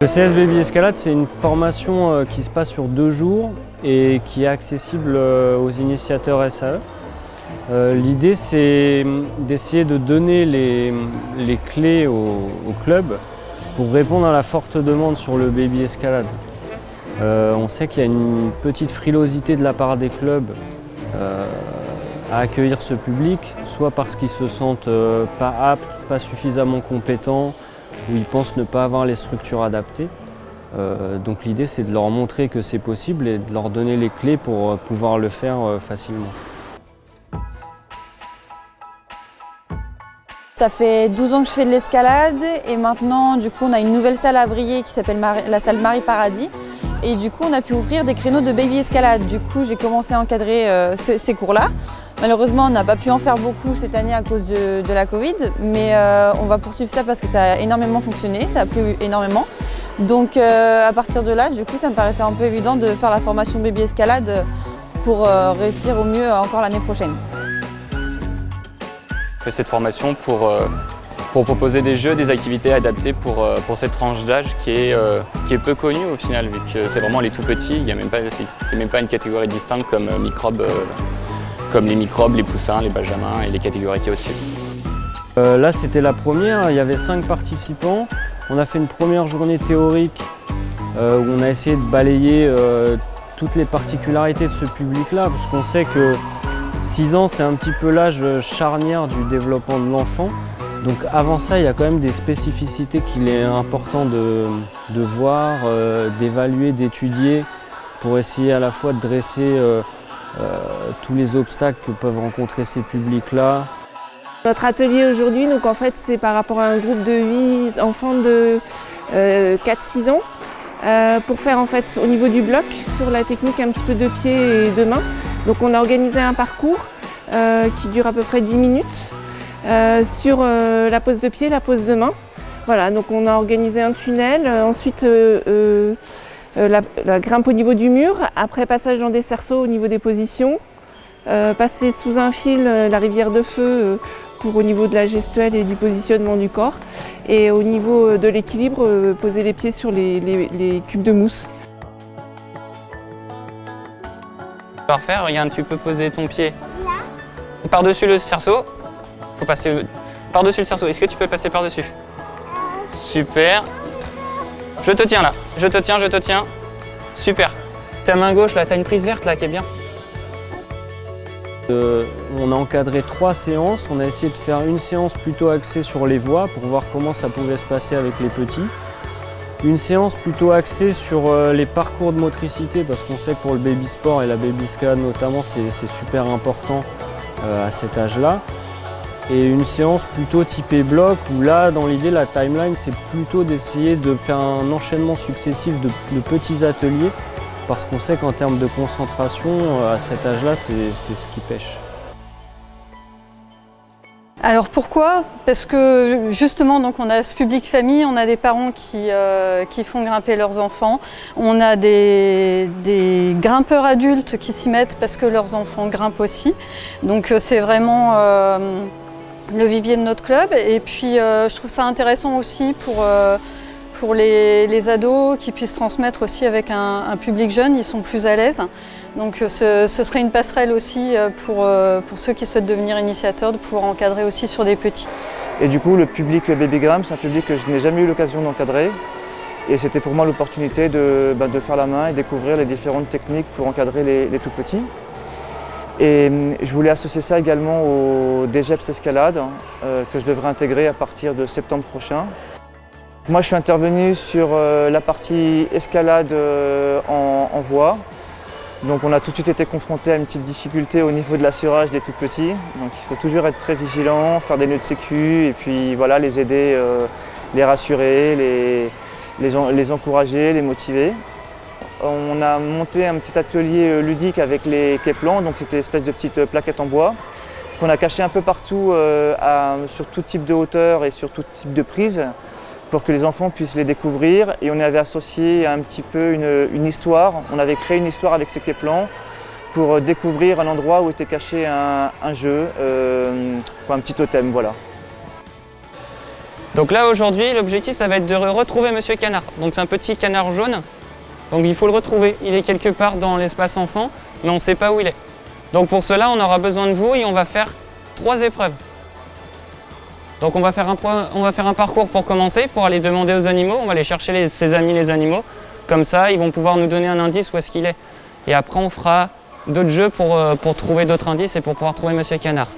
Le CS Baby Escalade, c'est une formation euh, qui se passe sur deux jours et qui est accessible euh, aux initiateurs SAE. Euh, l'idée, c'est d'essayer de donner les, les clés au, au, club pour répondre à la forte demande sur le baby escalade. on sait qu'il y a une petite frilosité de la part des clubs à accueillir ce public, soit parce qu'ils se sentent pas aptes, pas suffisamment compétents, où ils pensent ne pas avoir les structures adaptées. Euh, donc l'idée c'est de leur montrer que c'est possible et de leur donner les clés pour euh, pouvoir le faire euh, facilement. Ça fait 12 ans que je fais de l'escalade et maintenant du coup on a une nouvelle salle à Briey qui s'appelle la salle Marie Paradis et du coup on a pu ouvrir des créneaux de baby escalade. Du coup j'ai commencé à encadrer ces cours-là. Malheureusement, on n'a pas pu en faire beaucoup cette année à cause de, la Covid, mais euh, on va poursuivre ça parce que ça a énormément fonctionné, ça a plu énormément. Donc euh, à partir de là, du coup, ça me paraissait un peu évident de faire la formation baby escalade pour euh, réussir au mieux encore l'année prochaine. Je fais cette formation pour, pour proposer des jeux, des activités adaptées pour, pour cette tranche d'âge qui, est qui est peu connue au final, vu que c'est vraiment les tout petits, il n'est même, pas une catégorie distincte comme microbes comme les microbes, les poussins, les benjamins et les catégories qui au-dessus. Euh, là, c'était la première, il y avait cinq participants. On a fait une première journée théorique euh, où on a essayé de balayer euh, toutes les particularités de ce public-là, parce qu'on sait que 6 ans, c'est un petit peu l'âge charnière du développement de l'enfant. Donc avant ça, il y a quand même des spécificités qu'il est important de, de voir, d'évaluer, d'étudier, pour essayer à la fois de dresser euh, tous les obstacles que peuvent rencontrer ces publics-là. Notre atelier aujourd'hui, donc en fait, c'est par rapport à un groupe de 8 enfants de 4-6 euh, ans euh, pour faire en fait au niveau du bloc sur la technique un petit peu de pied et de main. Donc on a organisé un parcours qui dure à peu près 10 minutes sur la pose de pied, la pose de main. Voilà, donc on a organisé un tunnel, ensuite euh, la, grimpe au niveau du mur, après passage dans des cerceaux au niveau des positions, euh, passer sous un fil euh, la rivière de feu pour au niveau de la gestuelle et du positionnement du corps. Et au niveau de l'équilibre, poser les pieds sur les, cubes de mousse. Parfait, regarde, tu peux poser ton pied par-dessus le cerceau. Faut passer par-dessus le cerceau. Est-ce que tu peux passer par-dessus Super. Je te tiens là, je te tiens, je te tiens. Super. Ta main gauche là, t'as une prise verte là qui est bien. Euh, on a encadré trois séances. On a essayé de faire une séance plutôt axée sur les voix pour voir comment ça pouvait se passer avec les petits. Une séance plutôt axée sur euh, les parcours de motricité parce qu'on sait que pour le baby sport et la baby scan notamment c'est super important euh, à cet âge-là et une séance plutôt typée bloc où là, dans l'idée, la timeline, c'est plutôt d'essayer de faire un enchaînement successif de, petits ateliers parce qu'on sait qu'en termes de concentration, euh, à cet âge-là, c'est ce qui pêche. Alors pourquoi? Parce que justement donc on a ce public famille, on a des parents qui, euh, qui font grimper leurs enfants, on a des, des grimpeurs adultes qui s'y mettent parce que leurs enfants grimpent aussi. Donc euh, c'est vraiment le vivier de notre club. Et puis euh, je trouve ça intéressant aussi pour, euh, pour les, ados qui puissent transmettre aussi avec un, public jeune, ils sont plus à l'aise. Donc euh, ce, serait une passerelle aussi pour, pour ceux qui souhaitent devenir initiateurs, de pouvoir encadrer aussi sur des petits. Et du coup le public Babygram, c'est un public que je n'ai jamais eu l'occasion d'encadrer. Et c'était pour moi l'opportunité de, bah, de, faire la main et découvrir les différentes techniques pour encadrer les tout petits. Et hum, je voulais associer ça également au DGEPS Escalade euh, que je devrais intégrer à partir de septembre prochain. Moi je suis intervenu sur euh, la partie escalade euh, en, voie. Donc on a tout de suite été confronté à une petite difficulté au niveau de l'assurage des tout petits. Donc il faut toujours être très vigilant, faire des nœuds de sécu et puis voilà, les aider, les rassurer, les, les encourager, les motiver. On a monté un petit atelier euh, ludique avec les Keplans, donc c'était une espèce de petite plaquette en bois qu'on a caché un peu partout euh, sur tout type de hauteur et sur tout type de prise pour que les enfants puissent les découvrir et on avait associé un petit peu une, histoire, on avait créé une histoire avec ces Keplans pour euh, découvrir un endroit où était caché un, jeu, un petit totem, voilà. Donc là aujourd'hui, l'objectif ça va être de retrouver Monsieur Canard. Donc c'est un petit canard jaune. Donc il faut le retrouver. Il est quelque part dans l'espace enfant, mais on ne sait pas où il est. Donc pour cela, on aura besoin de vous et on va faire trois épreuves. Donc on va, faire un, on va faire un parcours pour commencer, pour aller demander aux animaux. On va aller chercher ses amis les animaux. Comme ça, ils vont pouvoir nous donner un indice où est-ce qu'il est. Et après, on fera d'autres jeux pour, euh, pour trouver d'autres indices et pour pouvoir trouver Monsieur Canard.